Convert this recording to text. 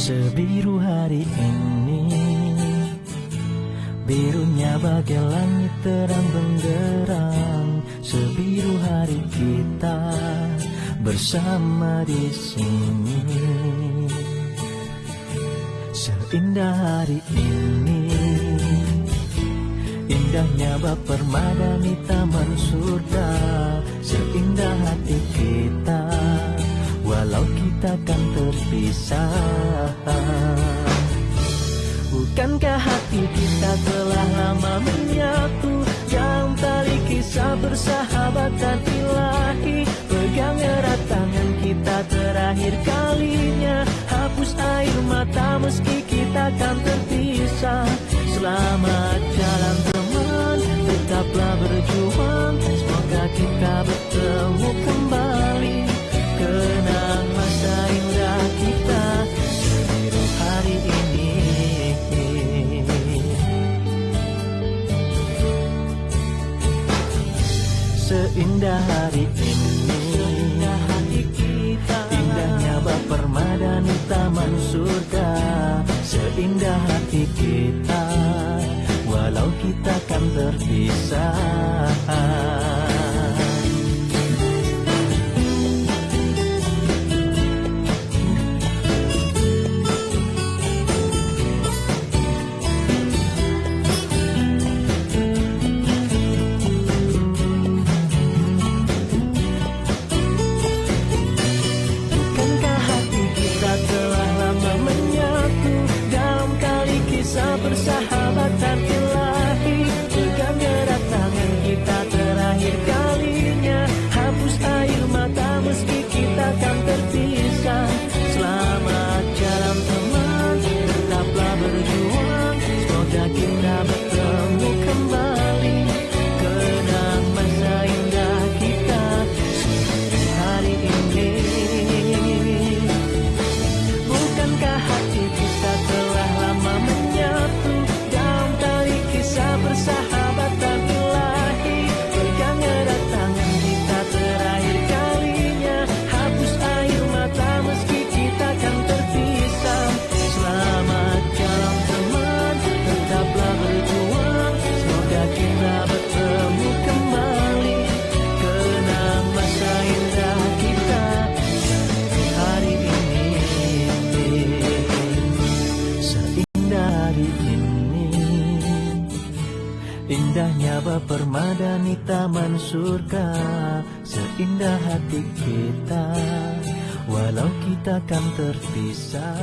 Sebiru hari ini Birunya bagai langit terang benderang. Sebiru hari kita bersama di sini. Seindah hari ini Indahnya bak permadani taman surga. Seindah hati kita Walau kita kan terpisah terakhir kalinya Hapus air mata meski kita kan terpisah. Selamat jalan teman. Tetaplah berjuang. Semoga kita bertemu kembali. Kenang masa indah kita Sebiru hari ini. Seindah hari ini Seindah hati kita. Walau kita kan terpisah Bukankah hati Indahnya permadani taman surga. Seindah hati kita Walau kita kan terpisah